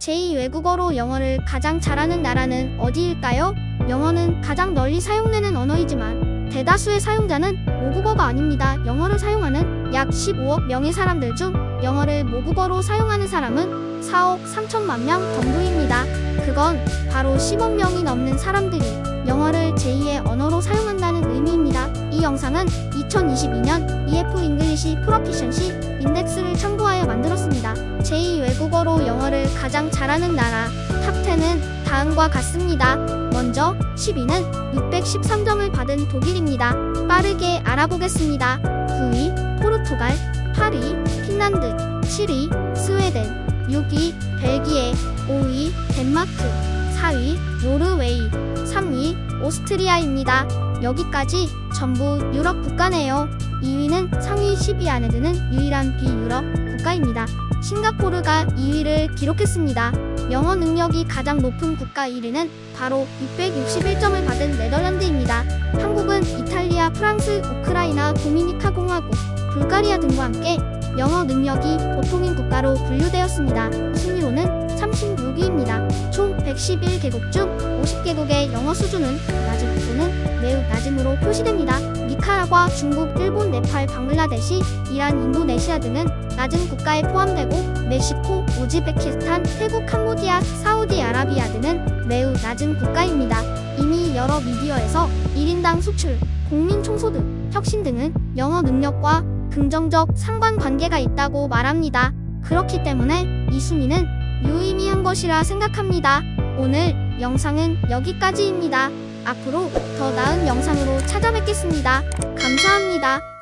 제2 외국어로 영어를 가장 잘하는 나라는 어디일까요? 영어는 가장 널리 사용되는 언어이지만 대다수의 사용자는 모국어가 아닙니다. 영어를 사용하는 약 15억 명의 사람들 중 영어를 모국어로 사용하는 사람은 4억 3천만 명 정도입니다. 그건 바로 10억 명이 넘는 사람들이 영어를 제2의 언어로 사용한다는 의미입니다. 이 영상은 2022년 EF English Proficiency Index를 참고하여 만들었습니다. 제2 외국어로 영어를 가장 잘하는 나라 top 10은 다음과 같습니다. 먼저 10위는 613점을 받은 독일입니다. 빠르게 알아보겠습니다. 9위 포르투갈, 8위 핀란드, 7위 스웨덴, 6위 벨기에, 5위 덴마크, 4위 노르웨이, 3위 오스트리아입니다. 여기까지 전부 유럽 국가네요. 2위는 상위 10위 안에 드는 유일한 비유럽 국가입니다. 싱가포르가 2위를 기록했습니다. 영어 능력이 가장 높은 국가 1위는 바로 661점을 받은 네덜란드입니다. 한국은 이탈리아, 프랑스, 우크라이나, 도미니카 공화국, 불가리아 등과 함께 영어 능력이 보통인 국가로 분류되었습니다. 순위로는 36위입니다. 총 111개국 중 50개국의 영어 수준은 낮은 매우 낮음으로 표시됩니다. 니카라과, 중국, 일본, 네팔, 방글라데시, 이란, 인도네시아 등은 낮은 국가에 포함되고 멕시코, 우즈베키스탄, 태국, 캄보디아, 사우디아라비아 등은 매우 낮은 국가입니다. 이미 여러 미디어에서 1인당 수출, 국민 총소득, 혁신 등은 영어 능력과 긍정적 상관관계가 있다고 말합니다. 그렇기 때문에 이 순위는 유의미한 것이라 생각합니다. 오늘 영상은 여기까지입니다. 앞으로 더 나은 영상으로 찾아뵙겠습니다. 감사합니다.